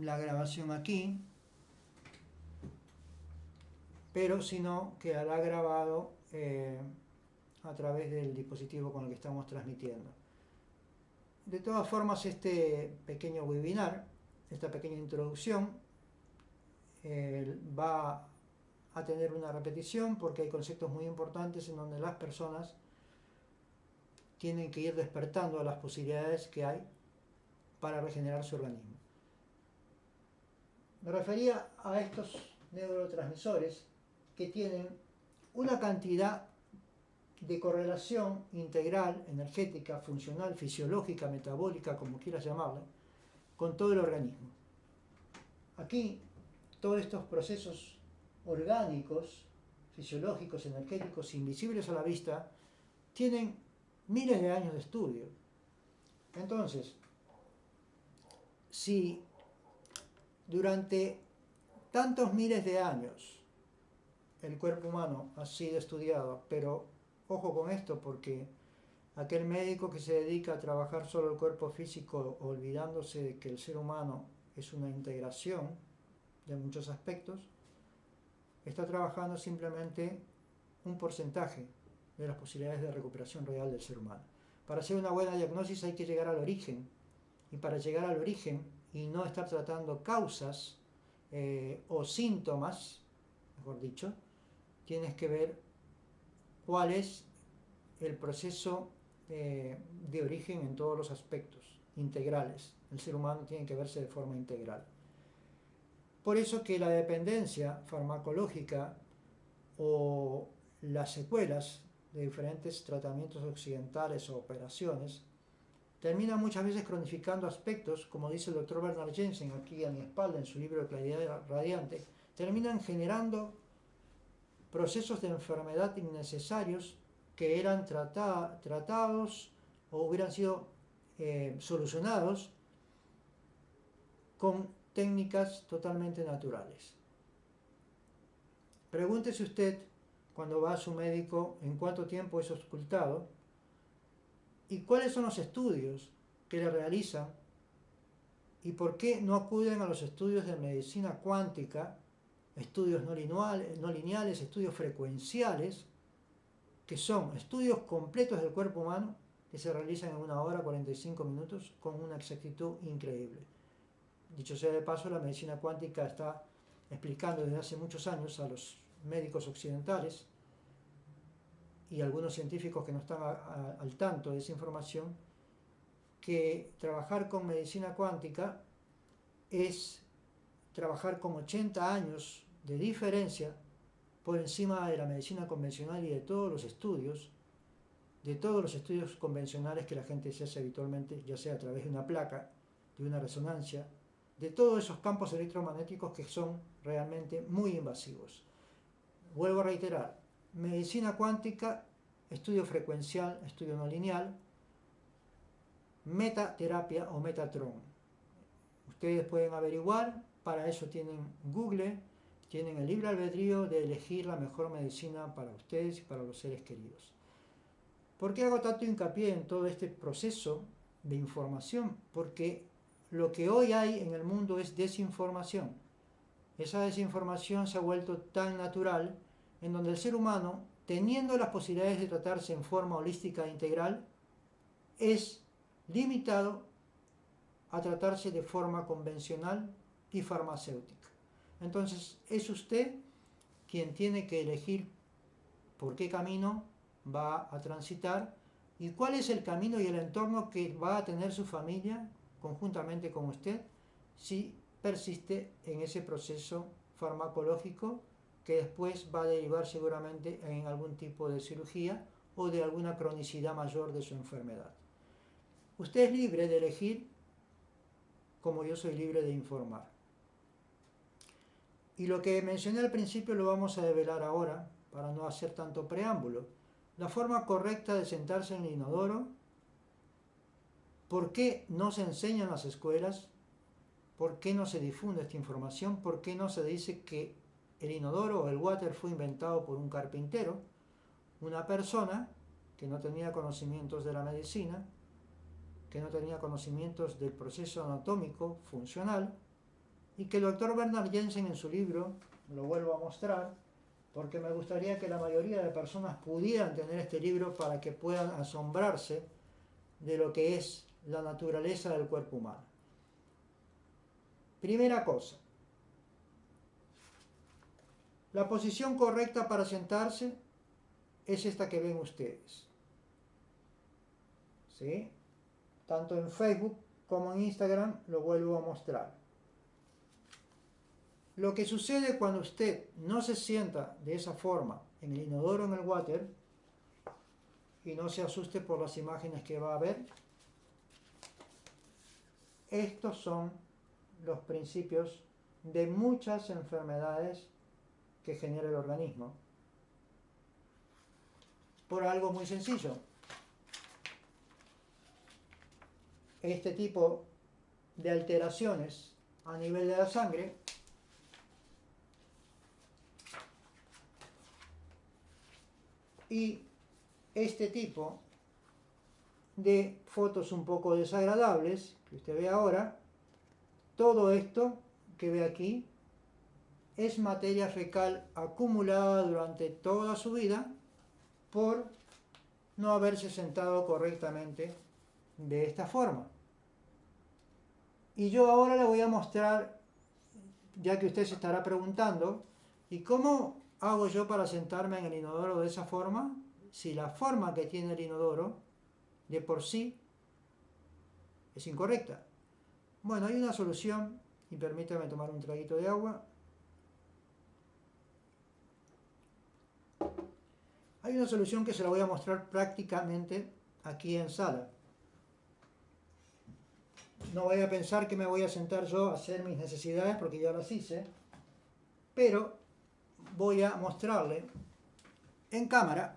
la grabación aquí, pero si no, quedará grabado eh, a través del dispositivo con el que estamos transmitiendo. De todas formas, este pequeño webinar, esta pequeña introducción, eh, va a tener una repetición porque hay conceptos muy importantes en donde las personas tienen que ir despertando a las posibilidades que hay para regenerar su organismo. Me refería a estos neurotransmisores que tienen una cantidad de correlación integral, energética, funcional, fisiológica, metabólica, como quieras llamarla, con todo el organismo. Aquí, todos estos procesos orgánicos, fisiológicos, energéticos, invisibles a la vista, tienen miles de años de estudio. Entonces, si durante tantos miles de años el cuerpo humano ha sido estudiado, pero ojo con esto porque aquel médico que se dedica a trabajar solo el cuerpo físico olvidándose de que el ser humano es una integración de muchos aspectos, está trabajando simplemente un porcentaje de las posibilidades de recuperación real del ser humano. Para hacer una buena diagnosis hay que llegar al origen, y para llegar al origen y no estar tratando causas eh, o síntomas, mejor dicho, tienes que ver cuál es el proceso eh, de origen en todos los aspectos integrales. El ser humano tiene que verse de forma integral. Por eso que la dependencia farmacológica o las secuelas de diferentes tratamientos occidentales o operaciones termina muchas veces cronificando aspectos, como dice el doctor Bernard Jensen aquí a mi espalda en su libro de Claridad Radiante, terminan generando procesos de enfermedad innecesarios que eran tratados o hubieran sido eh, solucionados con técnicas totalmente naturales. Pregúntese usted, cuando va a su médico, en cuánto tiempo es ocultado y cuáles son los estudios que le realizan y por qué no acuden a los estudios de medicina cuántica, estudios no lineales, estudios frecuenciales, que son estudios completos del cuerpo humano que se realizan en una hora 45 minutos con una exactitud increíble. Dicho sea de paso, la medicina cuántica está explicando desde hace muchos años a los médicos occidentales y algunos científicos que no están al tanto de esa información, que trabajar con medicina cuántica es trabajar con 80 años de diferencia por encima de la medicina convencional y de todos los estudios, de todos los estudios convencionales que la gente se hace habitualmente, ya sea a través de una placa, de una resonancia, de todos esos campos electromagnéticos que son realmente muy invasivos. Vuelvo a reiterar, medicina cuántica, estudio frecuencial, estudio no lineal, metaterapia o Metatron. Ustedes pueden averiguar, para eso tienen Google, tienen el libre albedrío de elegir la mejor medicina para ustedes y para los seres queridos. ¿Por qué hago tanto hincapié en todo este proceso de información? Porque lo que hoy hay en el mundo es desinformación. Esa desinformación se ha vuelto tan natural en donde el ser humano, teniendo las posibilidades de tratarse en forma holística e integral, es limitado a tratarse de forma convencional y farmacéutica. Entonces es usted quien tiene que elegir por qué camino va a transitar y cuál es el camino y el entorno que va a tener su familia conjuntamente con usted si persiste en ese proceso farmacológico que después va a derivar seguramente en algún tipo de cirugía o de alguna cronicidad mayor de su enfermedad. Usted es libre de elegir como yo soy libre de informar. Y lo que mencioné al principio lo vamos a develar ahora, para no hacer tanto preámbulo. La forma correcta de sentarse en el inodoro, por qué no se enseña en las escuelas, por qué no se difunde esta información, por qué no se dice que el inodoro o el water fue inventado por un carpintero, una persona que no tenía conocimientos de la medicina, que no tenía conocimientos del proceso anatómico funcional, y que el doctor Bernard Jensen en su libro, lo vuelvo a mostrar, porque me gustaría que la mayoría de personas pudieran tener este libro para que puedan asombrarse de lo que es la naturaleza del cuerpo humano. Primera cosa, la posición correcta para sentarse es esta que ven ustedes. ¿Sí? Tanto en Facebook como en Instagram lo vuelvo a mostrar. Lo que sucede cuando usted no se sienta de esa forma en el inodoro en el water, y no se asuste por las imágenes que va a ver, estos son los principios de muchas enfermedades que genera el organismo. Por algo muy sencillo. Este tipo de alteraciones a nivel de la sangre y este tipo de fotos un poco desagradables que usted ve ahora, todo esto que ve aquí es materia fecal acumulada durante toda su vida por no haberse sentado correctamente de esta forma. Y yo ahora le voy a mostrar, ya que usted se estará preguntando, ¿y cómo hago yo para sentarme en el inodoro de esa forma? Si la forma que tiene el inodoro, de por sí, es incorrecta. Bueno, hay una solución, y permítame tomar un traguito de agua. Hay una solución que se la voy a mostrar prácticamente aquí en sala. No voy a pensar que me voy a sentar yo a hacer mis necesidades porque ya las hice, pero voy a mostrarle en cámara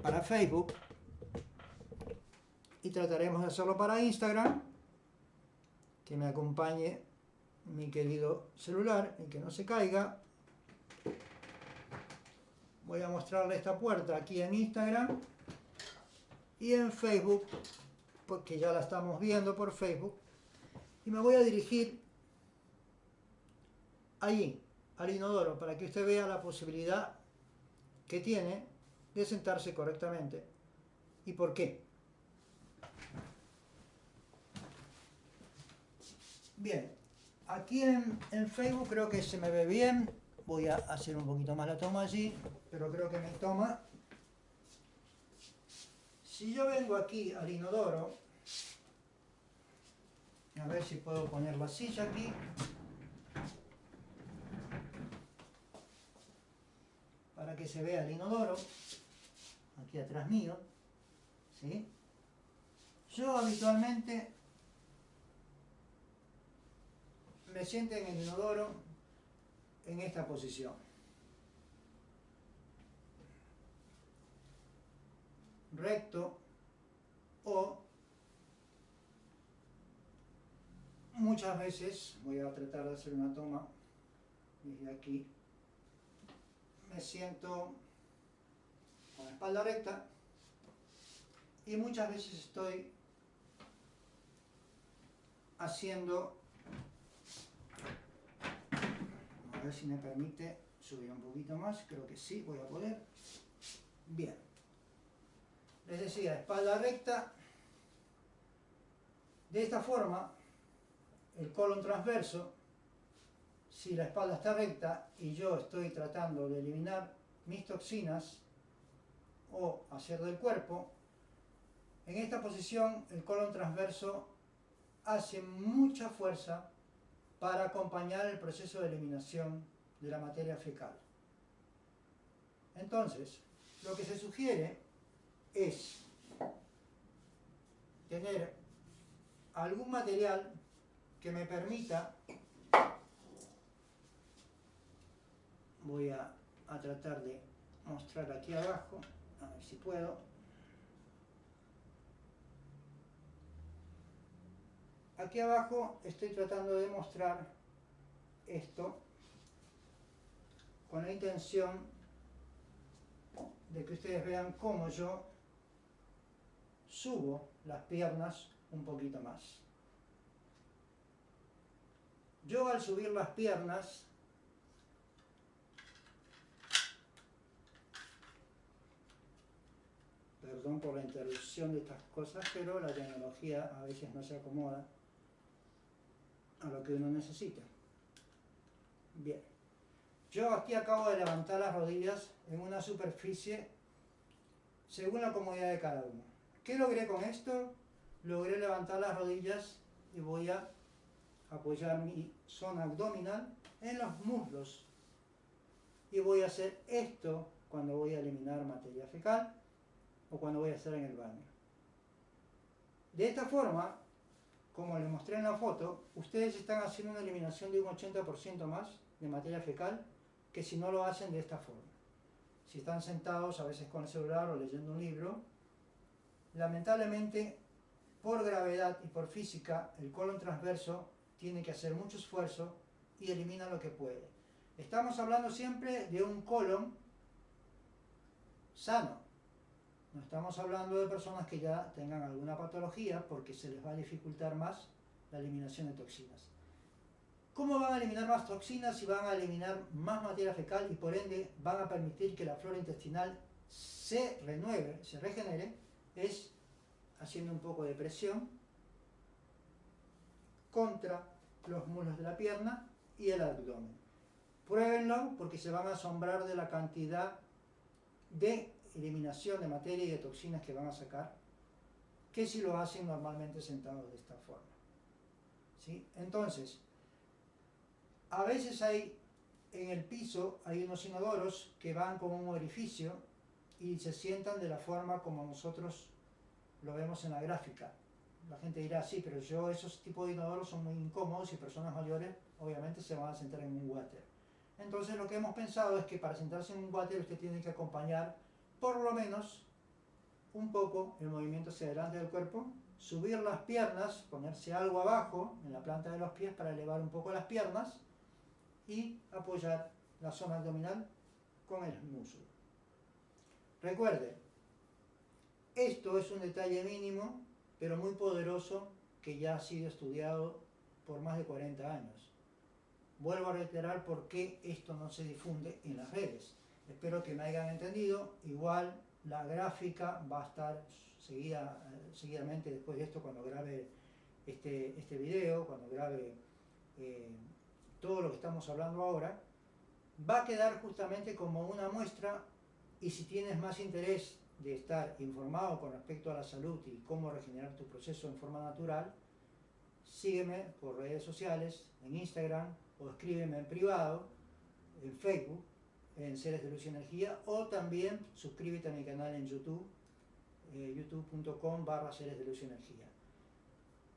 para Facebook y trataremos de hacerlo para Instagram, que me acompañe mi querido celular y que no se caiga voy a mostrarle esta puerta aquí en Instagram y en Facebook, porque ya la estamos viendo por Facebook, y me voy a dirigir allí, al inodoro, para que usted vea la posibilidad que tiene de sentarse correctamente. ¿Y por qué? Bien, aquí en, Facebook creo que se me ve bien, voy a hacer un poquito más la toma allí, pero creo que me toma. Si yo vengo aquí al inodoro, a ver si puedo poner la silla aquí. Para que se vea el inodoro, aquí atrás mío. ¿sí? Yo habitualmente me siento en el inodoro en esta posición. Recto o muchas veces, voy a tratar de hacer una toma desde aquí, me siento con la espalda recta y muchas veces estoy haciendo A ver si me permite subir un poquito más. Creo que sí, voy a poder. Bien. Les decía, espalda recta. De esta forma, el colon transverso, si la espalda está recta y yo estoy tratando de eliminar mis toxinas o hacer del cuerpo, en esta posición el colon transverso hace mucha fuerza para acompañar el proceso de eliminación de la materia fecal. Entonces, lo que se sugiere es tener algún material que me permita, voy a, tratar de mostrar aquí abajo, a ver si puedo, Aquí abajo estoy tratando de mostrar esto con la intención de que ustedes vean cómo yo subo las piernas un poquito más. Yo al subir las piernas, perdón por la interrupción de estas cosas, pero la tecnología a veces no se acomoda a lo que uno necesita. Bien. Yo aquí acabo de levantar las rodillas en una superficie según la comodidad de cada uno. ¿Qué logré con esto? Logré levantar las rodillas y voy a apoyar mi zona abdominal en los muslos. Y voy a hacer esto cuando voy a eliminar materia fecal o cuando voy a hacer en el baño. De esta forma, como les mostré en la foto, ustedes están haciendo una eliminación de un 80% más de materia fecal que si no lo hacen de esta forma. Si están sentados a veces con el celular o leyendo un libro, lamentablemente por gravedad y por física el colon transverso tiene que hacer mucho esfuerzo y elimina lo que puede. Estamos hablando siempre de un colon sano. No estamos hablando de personas que ya tengan alguna patología porque se les va a dificultar más la eliminación de toxinas. ¿Cómo van a eliminar más toxinas si van a eliminar más materia fecal y por ende van a permitir que la flora intestinal se renueve, se regenere? Es haciendo un poco de presión contra los muslos de la pierna y el abdomen. Pruébenlo porque se van a asombrar de la cantidad de eliminación de materia y de toxinas que van a sacar que si lo hacen normalmente sentados de esta forma. ¿Sí? Entonces, a veces hay en el piso hay unos inodoros que van con un orificio y se sientan de la forma como nosotros lo vemos en la gráfica. La gente dirá, sí, pero yo esos tipos de inodoros son muy incómodos y personas mayores obviamente se van a sentar en un water. Entonces lo que hemos pensado es que para sentarse en un water usted tiene que acompañar por lo menos un poco el movimiento hacia adelante del cuerpo, subir las piernas, ponerse algo abajo en la planta de los pies para elevar un poco las piernas y apoyar la zona abdominal con el muslo. Recuerde, esto es un detalle mínimo, pero muy poderoso, que ya ha sido estudiado por más de 40 años. Vuelvo a reiterar por qué esto no se difunde en las redes. Espero que me hayan entendido. Igual la gráfica va a estar seguida, seguidamente después de esto cuando grabe este, este video, cuando grabe eh, todo lo que estamos hablando ahora. Va a quedar justamente como una muestra y si tienes más interés de estar informado con respecto a la salud y cómo regenerar tu proceso en forma natural, sígueme por redes sociales, en Instagram, o escríbeme en privado, en Facebook, en Seres de Luz y Energía, o también suscríbete a mi canal en YouTube, eh, youtube.com barra Seres de Luz y Energía.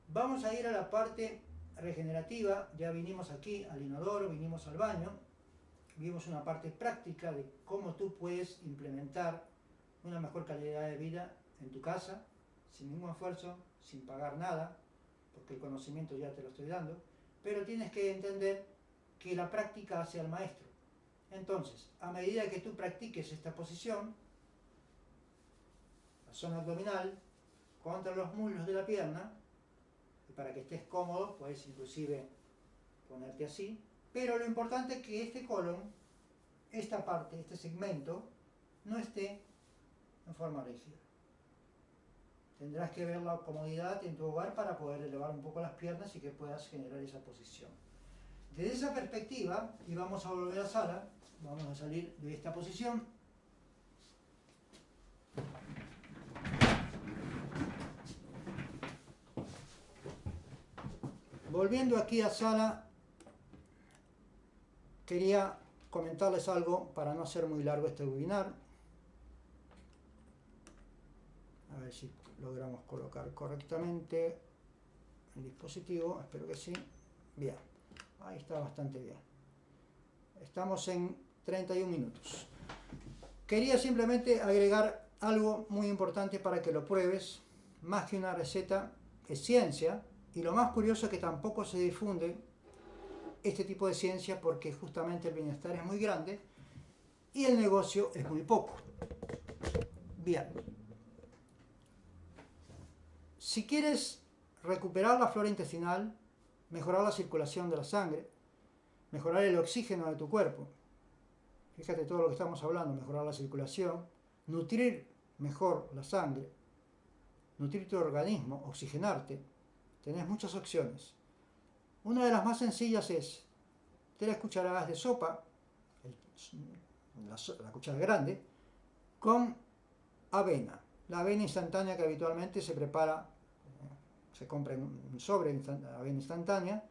Vamos a ir a la parte regenerativa, ya vinimos aquí al inodoro, vinimos al baño, vimos una parte práctica de cómo tú puedes implementar una mejor calidad de vida en tu casa, sin ningún esfuerzo, sin pagar nada, porque el conocimiento ya te lo estoy dando, pero tienes que entender que la práctica hace al maestro. Entonces, a medida que tú practiques esta posición, la zona abdominal, contra los muslos de la pierna, para que estés cómodo, puedes inclusive ponerte así, pero lo importante es que este colon, esta parte, este segmento, no esté en forma rígida. Tendrás que ver la comodidad en tu hogar para poder elevar un poco las piernas y que puedas generar esa posición. Desde esa perspectiva, y vamos a volver a sala, vamos a salir de esta posición. Volviendo aquí a sala, quería comentarles algo para no hacer muy largo este webinar. A ver si logramos colocar correctamente el dispositivo, espero que sí. Bien, ahí está bastante bien. Estamos en 31 minutos. Quería simplemente agregar algo muy importante para que lo pruebes. Más que una receta, es ciencia. Y lo más curioso es que tampoco se difunde este tipo de ciencia porque justamente el bienestar es muy grande y el negocio es muy poco. Bien. Si quieres recuperar la flora intestinal, mejorar la circulación de la sangre, mejorar el oxígeno de tu cuerpo. Fíjate todo lo que estamos hablando, mejorar la circulación, nutrir mejor la sangre, nutrir tu organismo, oxigenarte. Tenés muchas opciones. Una de las más sencillas es tres cucharadas de sopa, la, cuchara grande, con avena. La avena instantánea que habitualmente se prepara, se compra en un sobre avena instantánea,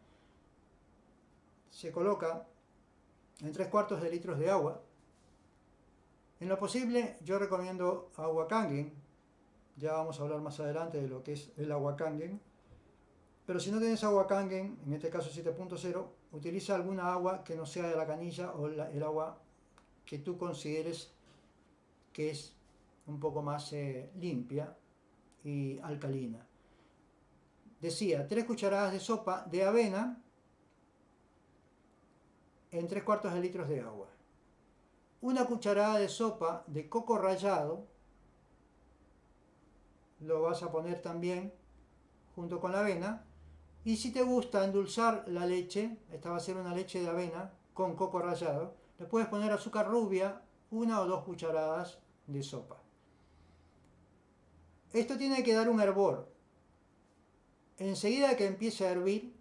se coloca en tres cuartos de litros de agua. En lo posible, yo recomiendo agua Kangen. Ya vamos a hablar más adelante de lo que es el agua Kangen. Pero si no tienes agua Kangen, en este caso 7.0, utiliza alguna agua que no sea de la canilla o el agua que tú consideres que es un poco más eh, limpia y alcalina. Decía, tres cucharadas de sopa de avena en tres cuartos de litros de agua. Una cucharada de sopa de coco rallado, lo vas a poner también junto con la avena. Y si te gusta endulzar la leche, esta va a ser una leche de avena con coco rallado, le puedes poner azúcar rubia, una o dos cucharadas de sopa. Esto tiene que dar un hervor. Enseguida que empiece a hervir,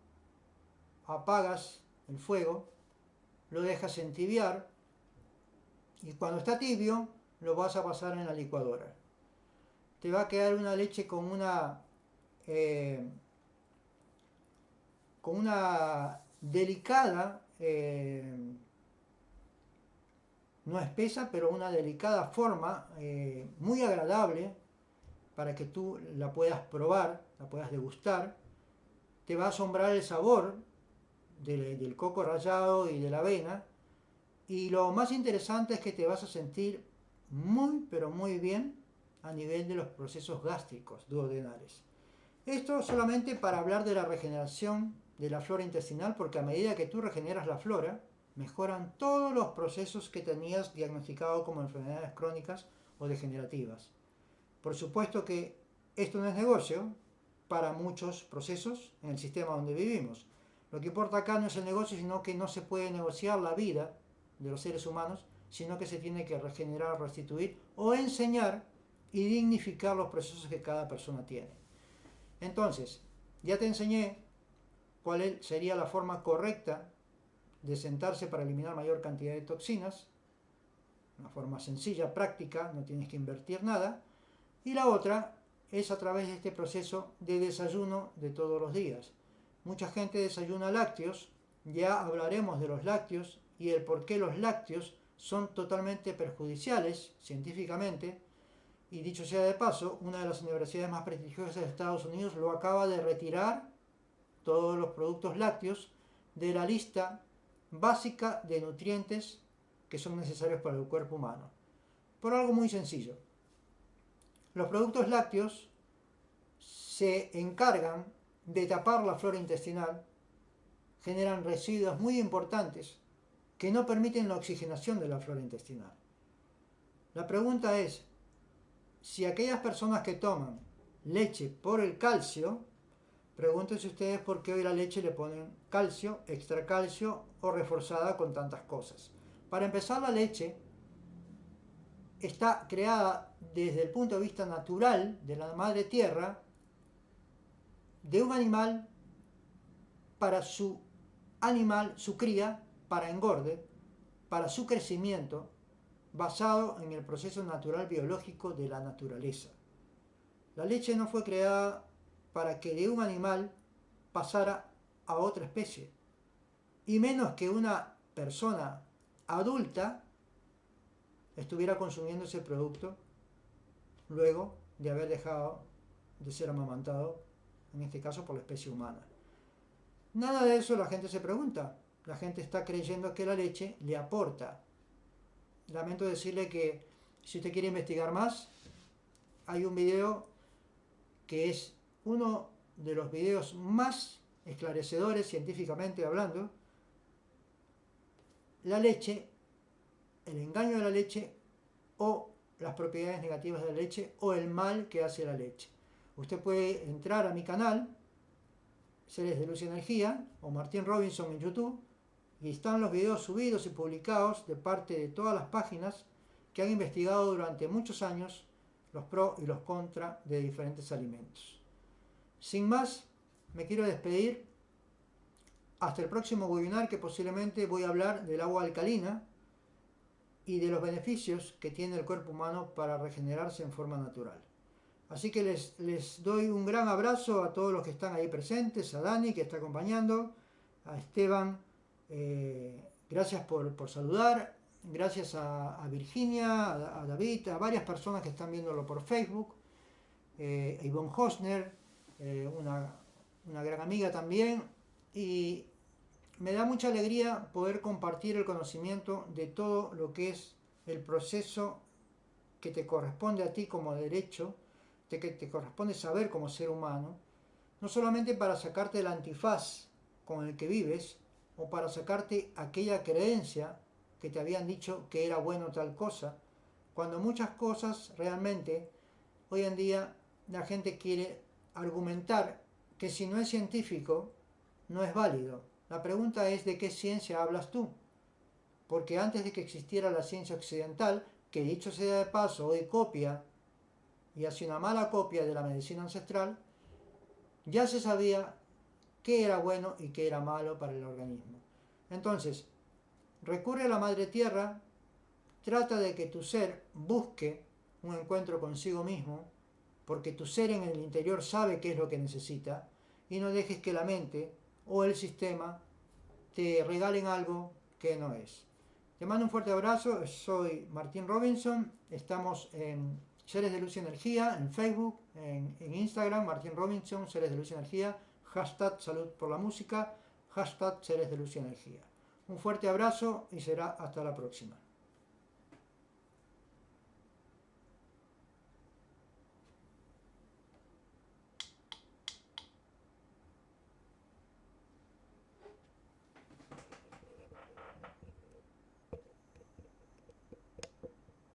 apagas el fuego, lo dejas entibiar y cuando está tibio lo vas a pasar en la licuadora. Te va a quedar una leche con una eh, con una delicada, eh, no espesa, pero una delicada forma, eh, muy agradable, para que tú la puedas probar, la puedas degustar. Te va a asombrar el sabor del, coco rallado y de la avena. Y lo más interesante es que te vas a sentir muy, pero muy bien a nivel de los procesos gástricos duodenales. Esto solamente para hablar de la regeneración de la flora intestinal, porque a medida que tú regeneras la flora, mejoran todos los procesos que tenías diagnosticado como enfermedades crónicas o degenerativas. Por supuesto que esto no es negocio para muchos procesos en el sistema donde vivimos. Lo que importa acá no es el negocio, sino que no se puede negociar la vida de los seres humanos, sino que se tiene que regenerar, restituir o enseñar y dignificar los procesos que cada persona tiene. Entonces, ya te enseñé cuál sería la forma correcta de sentarse para eliminar mayor cantidad de toxinas, una forma sencilla, práctica, no tienes que invertir nada, y la otra es a través de este proceso de desayuno de todos los días. Mucha gente desayuna lácteos, ya hablaremos de los lácteos y el por qué los lácteos son totalmente perjudiciales científicamente, y dicho sea de paso, una de las universidades más prestigiosas de Estados Unidos lo acaba de retirar todos los productos lácteos de la lista básica de nutrientes que son necesarios para el cuerpo humano. Por algo muy sencillo. Los productos lácteos se encargan de tapar la flora intestinal, generan residuos muy importantes que no permiten la oxigenación de la flora intestinal. La pregunta es, si aquellas personas que toman leche por el calcio, pregúntense ustedes por qué hoy la leche le ponen calcio, extra calcio o reforzada con tantas cosas. Para empezar, la leche está creada desde el punto de vista natural de la madre tierra de un animal para su animal, su cría, para engorde, para su crecimiento, basado en el proceso natural biológico de la naturaleza. La leche no fue creada para que de un animal pasara a otra especie, y menos que una persona adulta estuviera consumiendo ese producto luego de haber dejado de ser amamantado, en este caso por la especie humana. Nada de eso la gente se pregunta. La gente está creyendo que la leche le aporta. Lamento decirle que si usted quiere investigar más, hay un video que es uno de los videos más esclarecedores científicamente hablando. La leche el engaño de la leche o las propiedades negativas de la leche o el mal que hace la leche. Usted puede entrar a mi canal, Seres de Luz y Energía o Martín Robinson en YouTube y están los videos subidos y publicados de parte de todas las páginas que han investigado durante muchos años los pros y los contras de diferentes alimentos. Sin más, me quiero despedir hasta el próximo webinar que posiblemente voy a hablar del agua alcalina y de los beneficios que tiene el cuerpo humano para regenerarse en forma natural. Así que les, doy un gran abrazo a todos los que están ahí presentes, a Dani que está acompañando, a Esteban, eh, gracias por, saludar, gracias a, Virginia, a, David, a varias personas que están viéndolo por Facebook, eh, a Ivonne Hosner, eh, una gran amiga también, y me da mucha alegría poder compartir el conocimiento de todo lo que es el proceso que te corresponde a ti como derecho, de que te corresponde saber como ser humano, no solamente para sacarte el antifaz con el que vives, o para sacarte aquella creencia que te habían dicho que era bueno tal cosa, cuando muchas cosas realmente hoy en día la gente quiere argumentar que si no es científico no es válido. La pregunta es de qué ciencia hablas tú. Porque antes de que existiera la ciencia occidental, que dicho sea de paso hoy copia y hace una mala copia de la medicina ancestral, ya se sabía qué era bueno y qué era malo para el organismo. Entonces, recurre a la Madre Tierra, trata de que tu ser busque un encuentro consigo mismo, porque tu ser en el interior sabe qué es lo que necesita, y no dejes que la mente o el sistema te regalen algo que no es. Te mando un fuerte abrazo, soy Martín Robinson, estamos en Seres de Luz y Energía, en Facebook, en, Instagram, Martín Robinson, Seres de Luz y Energía, hashtag salud por la música, hashtag seres de luz y energía. Un fuerte abrazo y será hasta la próxima.